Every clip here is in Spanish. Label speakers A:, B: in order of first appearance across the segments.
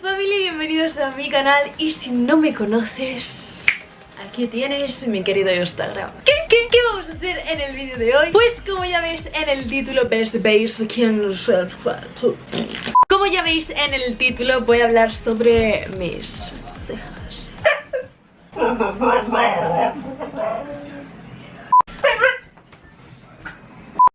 A: familia bienvenidos a mi canal y si no me conoces, aquí tienes mi querido Instagram ¿Qué? ¿Qué? ¿Qué vamos a hacer en el vídeo de hoy? Pues como ya veis en el título, ¿ves? ¿Veis? ¿Quién? Como ya veis en el título voy a hablar sobre mis cejas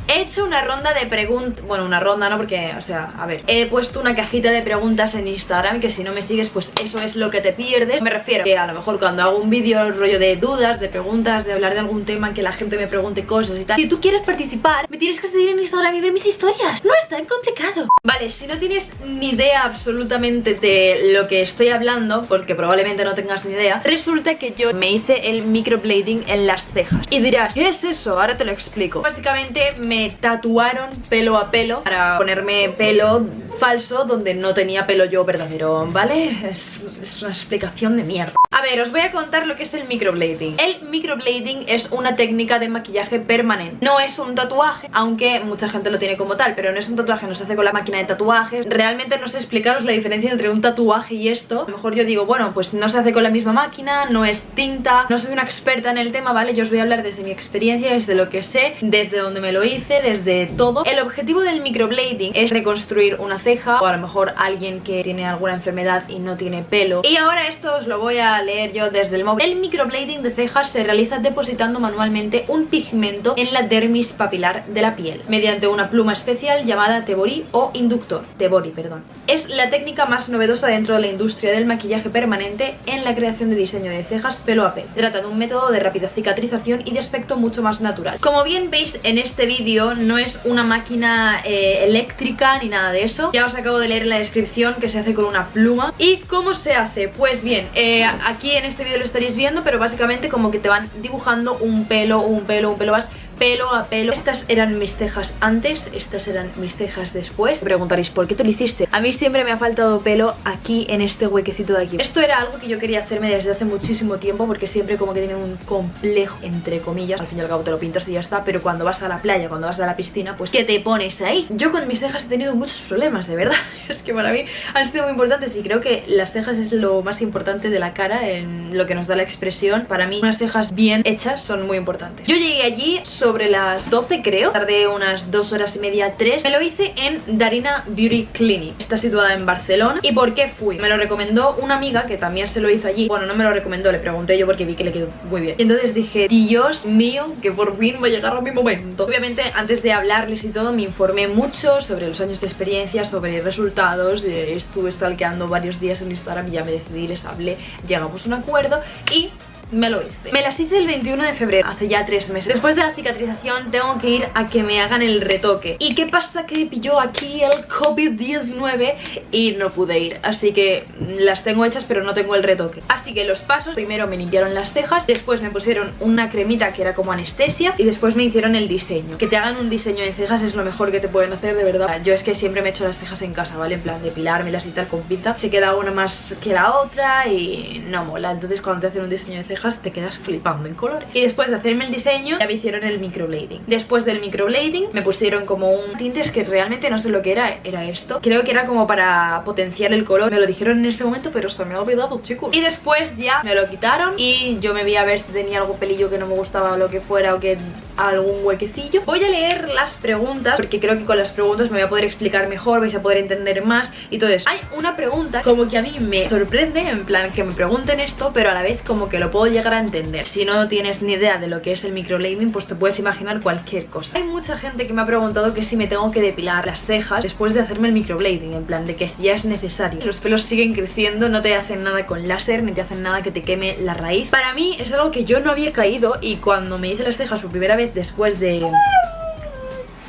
A: He una ronda de preguntas, bueno una ronda no porque, o sea, a ver He puesto una cajita de preguntas en Instagram que si no me sigues pues eso es lo que te pierdes. Me refiero que a lo mejor cuando hago un vídeo rollo de dudas, de preguntas, de hablar de algún tema Que la gente me pregunte cosas y tal Si tú quieres participar, me tienes que seguir en Instagram y ver mis historias. No es tan complicado. Vale, si no tienes ni idea absolutamente de lo que estoy hablando Porque probablemente no tengas ni idea Resulta que yo me hice el microblading en las cejas. Y dirás, ¿qué es eso? Ahora te lo explico Básicamente me tatuaron pelo a pelo para ponerme pelo falso donde no tenía pelo yo verdadero, ¿vale? Es, una explicación de mierda. A ver, os voy a contar lo que es el microblading. El microblading es una técnica de maquillaje permanente. No es un tatuaje, aunque mucha gente lo tiene como tal Pero no es un tatuaje, no se hace con la máquina de tatuajes. Realmente no sé explicaros la diferencia entre un tatuaje y esto. A lo mejor yo digo, bueno, pues no se hace con la misma máquina, no es tinta No soy una experta en el tema, ¿vale? Yo os voy a hablar desde mi experiencia, desde lo que sé, desde donde me lo hice, desde todo. El objetivo del microblading es reconstruir una ceja o a lo mejor alguien que tiene alguna enfermedad y no tiene pelo. Y ahora esto os lo voy a leer yo desde el móvil. El microblading de cejas se realiza depositando manualmente un pigmento en la dermis papilar de la piel mediante una pluma especial llamada Tebori o inductor. Tebori, perdón. Es la técnica más novedosa dentro de la industria del maquillaje permanente en la creación de diseño de cejas pelo a pelo. Trata de un método de rápida cicatrización y de aspecto mucho más natural. Como bien veis en este vídeo no es una máquina eh, eléctrica ni nada de eso ya os acabo de leer en la descripción que se hace con una pluma ¿Y cómo se hace? Pues bien, eh, aquí en este vídeo lo estaréis viendo Pero básicamente como que te van dibujando un pelo, un pelo, un pelo más pelo a pelo. Estas eran mis cejas antes, estas eran mis cejas después. Preguntaréis, ¿por qué te lo hiciste? A mí siempre me ha faltado pelo aquí en este huequecito de aquí. Esto era algo que yo quería hacerme desde hace muchísimo tiempo Porque siempre como que tiene un complejo, entre comillas. Al fin y al cabo te lo pintas y ya está Pero cuando vas a la playa, cuando vas a la piscina, pues ¿qué te pones ahí? Yo con mis cejas he tenido muchos problemas, de verdad. Es que para mí han sido muy importantes Y creo que las cejas es lo más importante de la cara En lo que nos da la expresión. Para mí unas cejas bien hechas son muy importantes. Yo llegué allí sobre las 12 creo. Tardé unas 2 horas y media, 3 Me lo hice en Darina Beauty Clinic. Está situada en Barcelona. ¿Y por qué fui? Me lo recomendó una amiga que también se lo hizo allí. Bueno, no me lo recomendó, le pregunté yo porque vi que le quedó muy bien. Y entonces dije, Dios mío, que por fin va a llegar a mi momento Obviamente antes de hablarles y todo me informé mucho sobre los años de experiencia Sobre resultados, eh, estuve stalkeando varios días en Instagram y ya me decidí, les hablé Llegamos a un acuerdo y me lo hice. Me las hice el 21 de febrero, hace ya tres meses. Después de la cicatrización tengo que ir a que me hagan el retoque. ¿Y qué pasa? Que pilló aquí el COVID-19 y no pude ir. Así que las tengo hechas pero no tengo el retoque. Así que los pasos, primero me limpiaron las cejas Después me pusieron una cremita que era como anestesia Y después me hicieron el diseño. Que te hagan un diseño de cejas es lo mejor que te pueden hacer, de verdad. Yo es que siempre me he hecho las cejas en casa, ¿vale? En plan, depilármelas y tal con pinza. Se queda una más que la otra y no mola. Entonces cuando te hacen un diseño de cejas te quedas flipando en colores. Y después de hacerme el diseño ya me hicieron el microblading. Después del microblading me pusieron como un tintes que realmente no sé lo que era, era esto. Creo que era como para potenciar el color. Me lo dijeron en ese momento pero se me ha olvidado chicos. Y después ya me lo quitaron y yo me vi a ver si tenía algo pelillo que no me gustaba o lo que fuera o que algún huequecillo. Voy a leer las preguntas porque creo que con las preguntas me voy a poder explicar mejor, vais a poder entender más y todo eso. Hay una pregunta como que a mí me sorprende, en plan que me pregunten esto pero a la vez como que lo puedo llegar a entender. Si no tienes ni idea de lo que es el microblading pues te puedes imaginar cualquier cosa. Hay mucha gente que me ha preguntado que si me tengo que depilar las cejas después de hacerme el microblading En plan de que ya es necesario. Los pelos siguen creciendo, no te hacen nada con láser ni te hacen nada que te queme la raíz. Para mí es algo que yo no había caído y cuando me hice las cejas por primera vez después de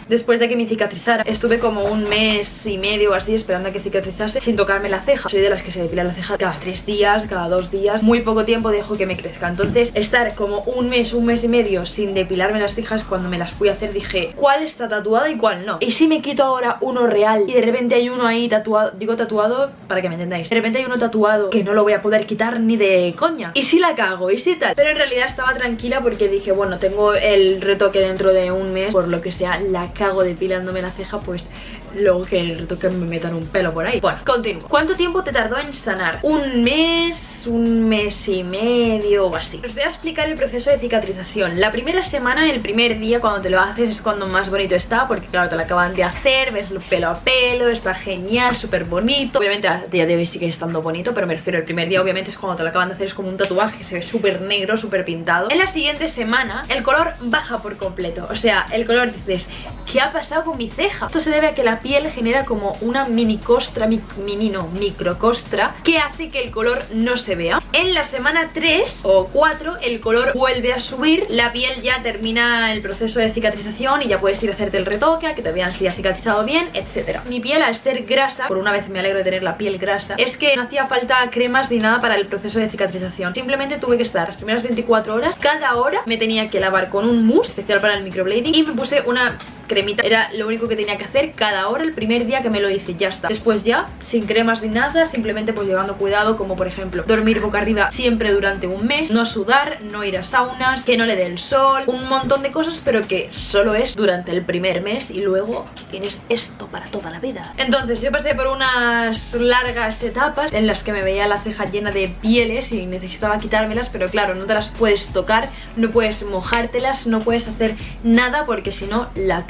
A: después de que me cicatrizara Estuve como un mes y medio así esperando a que cicatrizase sin tocarme la ceja. Soy de las que se depila la ceja cada tres días, cada dos días. Muy poco tiempo dejo que me crezca. Entonces estar como un mes, un mes y medio sin depilarme las cejas Cuando me las fui a hacer dije ¿Cuál está tatuada y cuál no? Y si me quito ahora uno real y de repente hay uno ahí tatuado Digo tatuado para que me entendáis De repente hay uno tatuado que no lo voy a poder quitar ni de coña. Y si la cago, y si tal Pero en realidad estaba tranquila porque dije bueno tengo el retoque dentro de un mes Por lo que sea la cago depilándome la ceja pues luego que retoque me metan un pelo por ahí. Bueno, continúo. ¿Cuánto tiempo te tardó en sanar? Un mes un mes y medio o así. Os voy a explicar el proceso de cicatrización. La primera semana, el primer día cuando te lo haces es cuando más bonito está Porque claro, te lo acaban de hacer, ves pelo a pelo, está genial, súper bonito Obviamente a día de hoy sigue estando bonito Pero me refiero, el primer día obviamente es cuando te lo acaban de hacer Es como un tatuaje se ve súper negro, súper pintado. En la siguiente semana el color baja por completo. O sea, el color dices, ¿qué ha pasado con mi ceja? Esto se debe a que la piel genera como una mini costra, mini no, microcostra Que hace que el color no se vea la semana 3 o 4 el color vuelve a subir La piel ya termina el proceso de cicatrización y ya puedes ir a hacerte el retoque, a que te vean si ha cicatrizado bien, etcétera. Mi piel al ser grasa, por una vez me alegro de tener la piel grasa Es que no hacía falta cremas ni nada para el proceso de cicatrización. Simplemente tuve que estar las primeras 24 horas Cada hora me tenía que lavar con un mousse especial para el microblading Y me puse una cremita. Era lo único que tenía que hacer cada hora el primer día que me lo hice, ya está. Después ya, sin cremas ni nada, simplemente pues llevando cuidado Como por ejemplo, dormir boca arriba siempre durante un mes No sudar, no ir a saunas, que no le dé el sol Un montón de cosas, pero que solo es durante el primer mes Y luego tienes esto para toda la vida. Entonces yo pasé por unas largas etapas En las que me veía la ceja llena de pieles Y necesitaba quitármelas, pero claro, no te las puedes tocar No puedes mojártelas, no puedes hacer nada Porque si no, la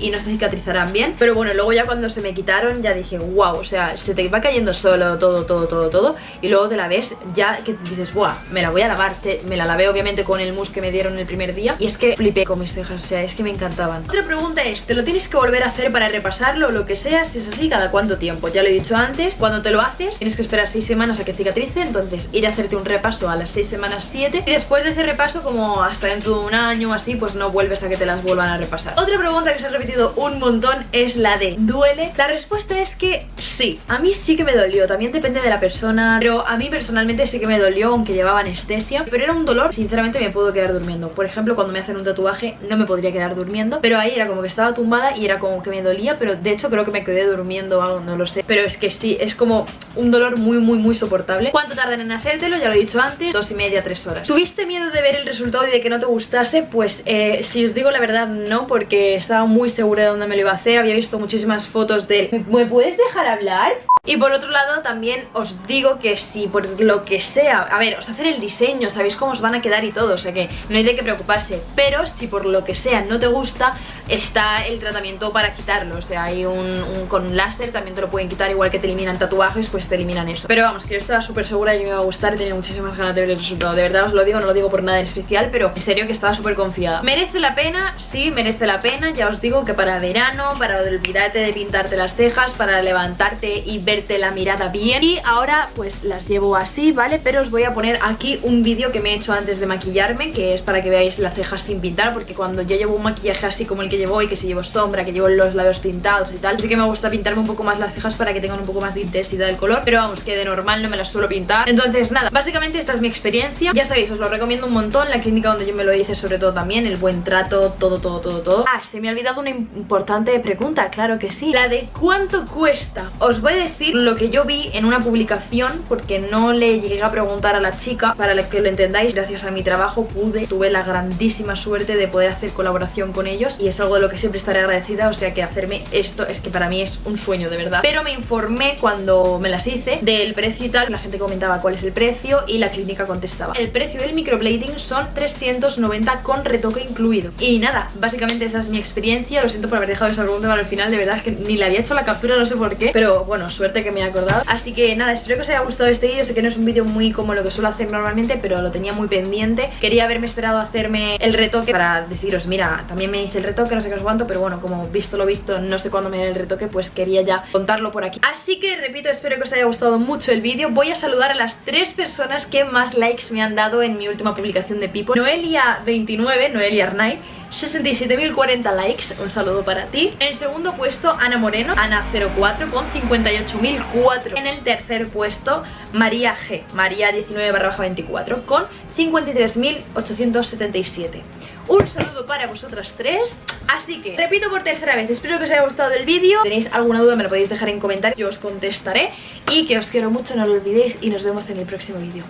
A: y no se cicatrizarán bien Pero bueno, luego ya cuando se me quitaron ya dije, wow, o sea, se te va cayendo solo todo, todo, todo, todo Y luego te la ves ya que dices, buah, me la voy a lavar Me la lavé obviamente con el mousse que me dieron el primer día Y es que flipé con mis cejas, o sea, es que me encantaban Otra pregunta es, ¿te lo tienes que volver a hacer para repasarlo o lo que sea? Si es así, ¿cada cuánto tiempo? Ya lo he dicho antes, cuando te lo haces tienes que esperar 6 semanas a que cicatrice Entonces ir a hacerte un repaso a las 6 semanas 7 Y después de ese repaso, como hasta dentro de un año o así, pues no vuelves a que te las vuelvan a repasar Otra pregunta que se ha repetido un montón es la de ¿duele? La respuesta es que sí, a mí sí que me dolió, también depende de la persona Pero a mí personalmente sí que me dolió aunque llevaba anestesia. Pero era un dolor, sinceramente me puedo quedar durmiendo. Por ejemplo, cuando me hacen un tatuaje no me podría quedar durmiendo. Pero ahí era como que estaba tumbada y era como que me dolía Pero de hecho creo que me quedé durmiendo o algo, no lo sé. Pero es que sí, es como un dolor muy muy muy soportable. ¿Cuánto tardan en hacértelo? Ya lo he dicho antes, dos y media, tres horas. ¿Tuviste miedo de ver el resultado y de que no te gustase? Pues eh, si os digo la verdad no, porque estaba muy segura de dónde me lo iba a hacer Había visto muchísimas fotos de... ¿Me puedes dejar hablar? Y por otro lado también os digo que si por lo que sea A ver, os hacen el diseño, sabéis cómo os van a quedar y todo O sea que no hay de qué preocuparse. Pero si por lo que sea no te gusta Está el tratamiento para quitarlo. O sea, hay un, con láser también te lo pueden quitar Igual que te eliminan tatuajes, pues te eliminan eso. Pero vamos, que yo estaba súper segura de que me iba a gustar Y tenía muchísimas ganas de ver el resultado. De verdad os lo digo, no lo digo por nada especial Pero en serio que estaba súper confiada. ¿Merece la pena? Sí, merece la pena. Ya os digo que para verano, para olvidarte de pintarte las cejas Para levantarte y la mirada bien. Y ahora pues las llevo así, ¿vale? Pero os voy a poner aquí un vídeo que me he hecho antes de maquillarme Que es para que veáis las cejas sin pintar Porque cuando yo llevo un maquillaje así como el que llevo hoy Que si llevo sombra, que llevo los labios pintados y tal Así que me gusta pintarme un poco más las cejas para que tengan un poco más de intensidad del color Pero vamos, que de normal no me las suelo pintar. Entonces nada, básicamente esta es mi experiencia. Ya sabéis, os lo recomiendo un montón La clínica donde yo me lo hice sobre todo también El buen trato, todo, todo, todo, todo. Ah, se me ha olvidado una importante pregunta, claro que sí. La de cuánto cuesta Os voy a decir lo que yo vi en una publicación Porque no le llegué a preguntar a la chica. Para que lo entendáis, gracias a mi trabajo pude Tuve la grandísima suerte de poder hacer colaboración con ellos Y es algo de lo que siempre estaré agradecida O sea que hacerme esto es que para mí es un sueño de verdad. Pero me informé cuando me las hice Del precio y tal, la gente comentaba cuál es el precio Y la clínica contestaba. El precio del microblading son 390 con retoque incluido. Y nada, básicamente esa es mi experiencia. Lo siento por haber dejado esa pregunta para el final De verdad que ni le había hecho la captura, no sé por qué. Pero bueno, suerte que me he acordado. Así que nada, espero que os haya gustado este vídeo. Sé que no es un vídeo muy como lo que suelo hacer normalmente Pero lo tenía muy pendiente. Quería haberme esperado hacerme el retoque Para deciros, mira, también me hice el retoque, no sé qué os cuánto Pero bueno, como visto lo visto, no sé cuándo me haré el retoque Pues quería ya contarlo por aquí. Así que repito, espero que os haya gustado mucho el vídeo. Voy a saludar a las tres personas que más likes me han dado en mi última publicación de Pipo. Noelia29, Noelia Arnaiz 67.040 likes, un saludo para ti. En segundo puesto Ana Moreno, Ana04 con 58.004 En el tercer puesto María G, María 19 24 con 53.877 un saludo para vosotras tres. Así que, repito por tercera vez Espero que os haya gustado el vídeo. Si tenéis alguna duda me lo podéis dejar en comentarios Yo os contestaré. Y que os quiero mucho, no lo olvidéis Y nos vemos en el próximo vídeo